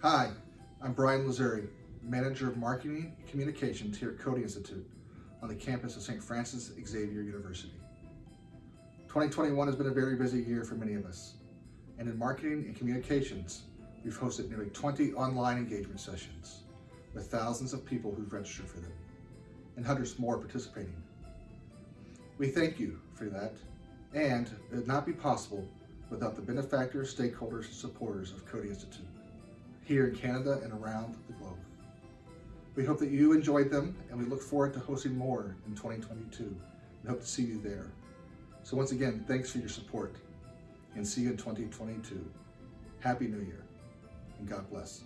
Hi, I'm Brian Lazuri, Manager of Marketing and Communications here at Coady Institute on the campus of St. Francis Xavier University. 2021 has been a very busy year for many of us, and in marketing and communications, we've hosted nearly 20 online engagement sessions with thousands of people who've registered for them and hundreds more participating. We thank you for that, and it would not be possible without the benefactors, stakeholders, and supporters of Coady Institute here in Canada and around the globe. We hope that you enjoyed them, and we look forward to hosting more in 2022 and hope to see you there. So once again, thanks for your support, and see you in 2022. Happy New Year, and God bless.